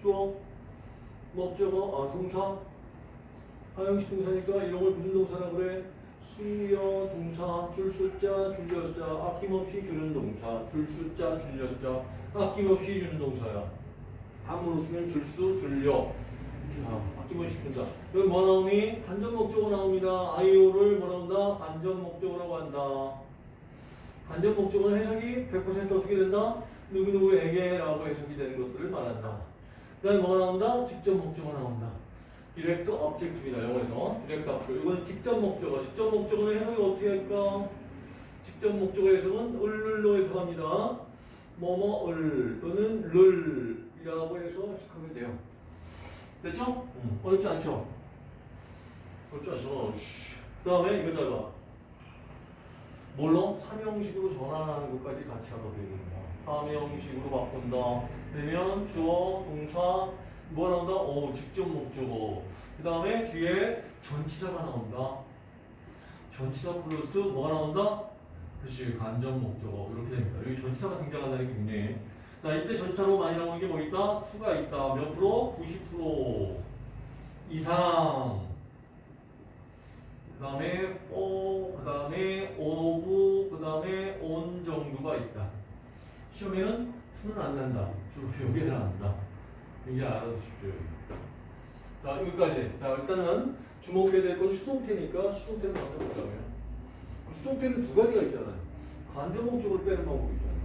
주어, 목적어, 아, 동사. 하형식 동사니까 이런 걸 무슨 동사라고 그래? 수여 동사, 줄 숫자, 줄여자, 아낌없이 주는 동사, 줄 숫자, 줄여자, 아낌없이 주는 동사야. 한문으로 쓰면 줄수, 줄여. 자, 아낌없이 준다. 여기 뭐 나오니? 간접 목적어 나옵니다. 아이오를 뭐 나온다? 간접 목적어라고 한다. 간접 목적어는 해석이 100% 어떻게 된다? 누구누구에게라고 해석이 되는 것들을 말한다. 그 다음에 뭐가 나온다? 직접 목적어 나온다. direct object입니다. 영어에서. direct object. 이건 직접 목적어. 직접 목적어는 해석이 어떻게 할까? 직접 목적어 해석은 을을로 해석합니다. 뭐뭐을 또는 를이라고 해서 해석하면 돼요. 됐죠? 응. 어렵지 않죠? 어렵지 않죠? 그 다음에 이거 잘 봐. 뭘로? 삼형식으로 전환하는 것까지 같이 하도 되겠다. 삼형식으로 바꾼다. 그러면 주어, 동사, 뭐 나온다? 오, 직접 목적어. 그 다음에 뒤에 전치사가 나온다. 전치사 플러스 뭐가 나온다? 그렇지, 간접 목적어. 이렇게 됩니다. 여기 전치사가 등장한다는 게 굉장히. 자, 이때 전치사로 많이 나오는 게 뭐 있다? 수가 있다. 몇 프로? 90% 이상. 그 다음에 for, 그 다음에 of, 그 다음에 on 정도가 있다. 시험에는 수는 안 난다. 주로 여기에는 안 난다. 이게 알아두십시오. 자, 여기까지. 자, 일단은 주목해야 될 건 수동태니까 수동태를 먼저 보자고요. 수동태는 두 가지가 있잖아요. 간접 목적으로 빼는 방법이 있잖아요.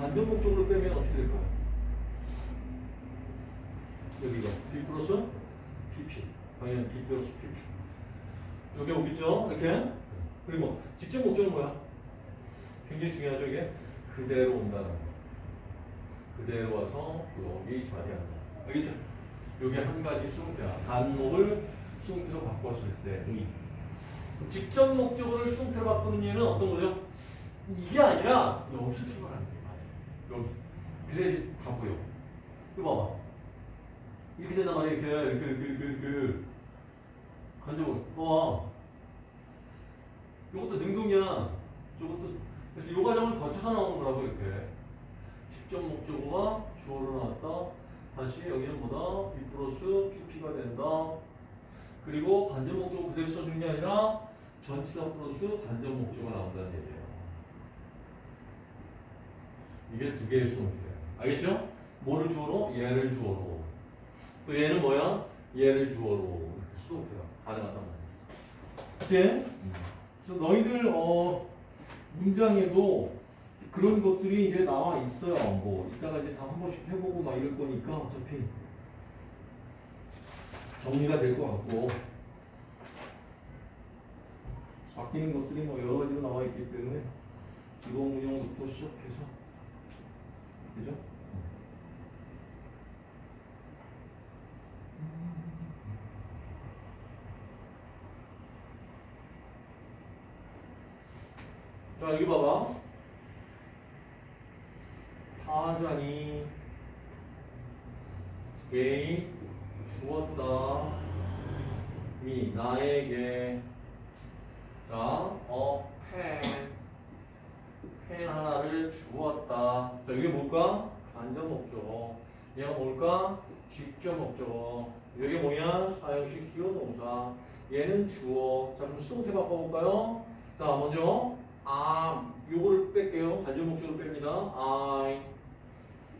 간접 목적으로 빼면 어떻게 될까요? 여기가 B 플러스 PP. 당연히 B 플러스 PP. 여기 오겠죠? 이렇게. 그리고 직접 목적은 뭐야? 굉장히 중요하죠, 이게? 그대로 온다는 거. 그대로 와서 여기 자리한다. 알겠죠? 이게 한 가지 수동태야. 단목을 수동태로 바꿨을 때 의. 직접 목적어를 수동태로 바꾸는 예는 어떤 거죠? 이게 아니라 여기서 출발하는 게 맞아요. 여기. 그래야지 다 보여. 이거 봐봐. 이렇게 된단 말이야. 이렇게, 그, 그, 그, 그. 간접을. 봐봐. 이것도 능동이야. 저것도. 그래서 이 과정을 거쳐서 나오는 거라고, 이렇게. 직접 목적어가 주어로 나왔다. 다시 여기는 뭐다? B 플러스 PP가 된다. 그리고 간접 목적어 그대로 써주는 게 아니라 전치사 플러스 간접 목적어가 나온다는 얘기예요. 이게 두 개의 수동태예요. 알겠죠? 뭐를 주어로? 얘를 주어로. 또 얘는 뭐야? 얘를 주어로. 이렇게 수동태가 가능하단 말이야. 이제 그래서 너희들 어 문장에도 그런 것들이 이제 나와 있어요. 뭐 이따가 이제 다 한 번씩 해보고 막 이럴 거니까 어차피 정리가 될 것 같고 바뀌는 것들이 뭐 여러 가지로 나와 있기 때문에 기본 운영부터 시작해서 그죠? 자 여기 봐봐 타잔이 게임 주었다 미 나에게 자, 어, 펜, 펜 하나를 주었다. 자, 이게 뭘까? 간접 목적어. 얘가 뭘까? 직접 목적어. 이게 뭐냐? 사형식 수요 동사. 얘는 주어. 자, 그럼 수동태 바꿔볼까요? 자, 먼저 아, 요거를 뺄게요. 간접 목적으로 뺍니다. I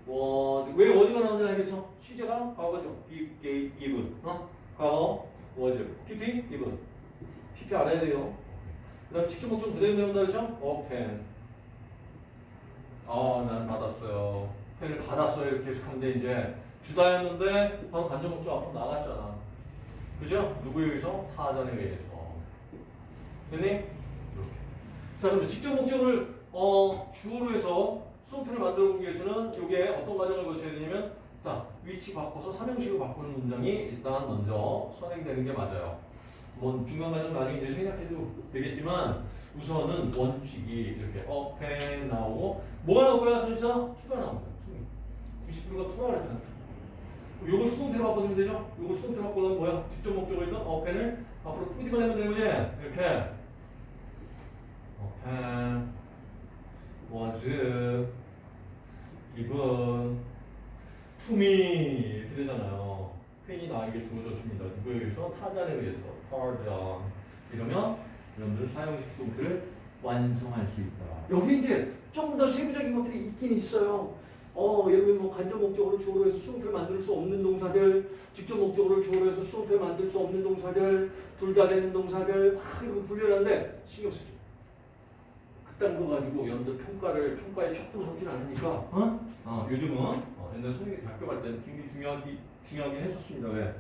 was. 왜 어디가 나오는지 알겠어? 시제가 과거죠. be, gave, given. 어? 과거 was. PP, given. PP 알아야 돼요. 그 다음 직접 목적 그대로 배운다 그랬죠? open. 어, 난 받았어요. 펜을 받았어요. 해석하는데 이제 주다였는데 바로 간접 목적 앞으로 나갔잖아. 그죠? 누구에 의해서? 타전에 의해서. 됐니? 이렇게. 자, 그럼 직접 목적을 어, 주어로 해서 수동태를 만들어 보기 위해서는 이게 어떤 과정을 거쳐야 되냐면 자, 위치 바꿔서 삼형식으로 바꾸는 문장이 일단 먼저 선행되는 게 맞아요. 뭐 중간 과정 나중에 이제 생각해도 되겠지만 우선은 원칙이 이렇게 어펜 나오고 뭐가 나오고요? 전치사 추가 나옵니다. 90%가 추가를 했잖아. 요걸 수동태로 바꿔주면 되죠? 요걸 수동태로 바꿔놓으면 뭐야? 직접 목적어니까 어펜을 앞으로 풀기만 하면 되는 거지? 이렇게 어펜 was given to me 이렇게 되잖아요. 퀸 이 나에게 주어졌습니다. 누구에 의해서? 타잔에 의해서. 타잔. 이러면 여러분들 사형식 수동태를 완성할 수 있다. 여기 이제 좀더 세부적인 것들이 있긴 있어요. 어, 예를 뭐 간접 목적으로 주어로 해서 수동태를 만들 수 없는 동사들, 직접 목적으로 주어로 해서 수동태를 만들 수 없는 동사들, 둘 다 되는 동사들, 막 이렇게 분류하는데 신경 쓰지. 그딴 거 가지고 연들 평가를 평가에 척도 서진 않으니까 어? 어, 요즘은 어, 옛날 선생님이 학교 갈 때는 굉장히 중요하기, 중요하긴 했었습니다. 왜?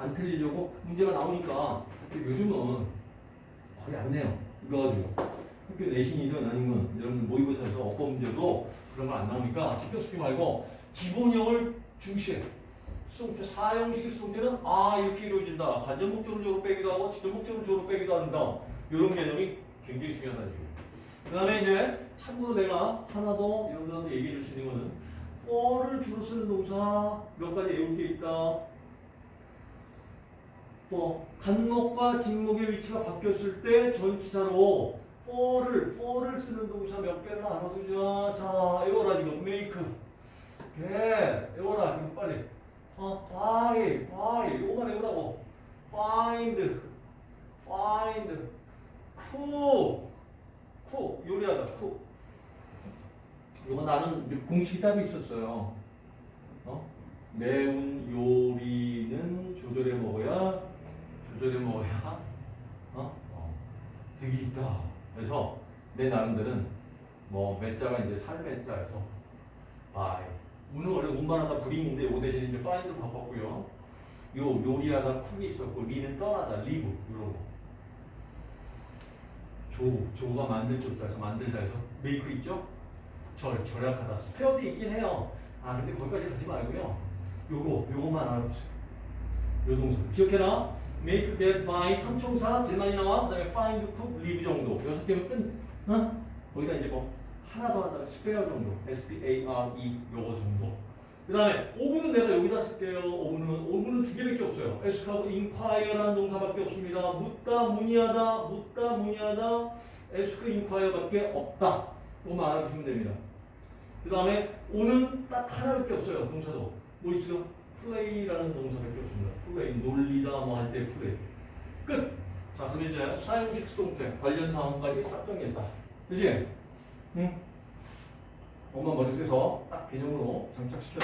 안 틀리려고 문제가 나오니까 요즘은 거의 안 내요. 이거 가지고 학교 내신이든 아니면 여러분 모의고사에서 어법 문제도 그런 거 안 나오니까 신경 쓰지 말고 기본형을 중시해. 수동태 사형식 수동태는 아 이렇게 이루어진다. 목적을 주로 빼기도 하고 직접 목적을 주로 빼기도 한다. 이런 개념이 굉장히 얘기예요. 그 다음에 이제 참고로 내가 하나 더 여러분들한테 얘기해 줄 수 있는 거는 for를 주로 쓰는 동사 몇 가지 외울 게 있다. 뭐 간목과 직목의 위치가 바뀌었을 때 전치사로 for를 for를 쓰는 동사 몇 개를 알아두자. 자, 외워라 지금 make. 네, 외워라 지금 빨리. 어, find, find. 요거만 외우라고. find, find. cook, cook. 요리하다, cook. 요거 나는 공식이 따로 있었어요. 어? 매운 요리는 조절해 먹어야 조절해 먹어야 어? 어. 득이 있다. 그래서 내 나름대로는 뭐 매자가 이제 살 매자에서 아 오늘 원래 운반하다 bring인데 요 대신 이제 find 바꿨고요. 요 요리하다 cook이 있었고 리는 떠나다 leave 이런 거. 조 조가 만들 조자에서 만들다에서 make 있죠? 절 절약하다 spare도 있긴 해요. 아 근데 거기까지 가지 말고요. 요거 요거만 알아보세요. 요 동사 기억해라. make, get, buy, 삼총사 제일 많이 나와. 그다음에 find, cook, leave 정도. 여섯 개면 끝. 어? 거기다 이제 뭐 하나 더 한다면 spare 정도. S P A R E 요거 정도. 그 다음에 오분은 내가 여기다 쓸게요. 오분은 오분은 두 개밖에 없어요. ask하고 inquire라는 동사밖에 없습니다. 묻다, 문의하다, 묻다, 문의하다. ask, inquire밖에 없다. 그거만 알아두시면 됩니다. 그 다음에 오는 딱 하나밖에 없어요. 동사도. 뭐 있어요? 플레이라는 동사밖에 없습니다. 플레이, 놀리다 뭐 할 때 플레이. 끝! 자, 그럼 이제 사용식 수동태 관련 사항까지 싹 정리했다. 그지? 응? 엄마 머릿속에서 딱 개념으로 장착시켜.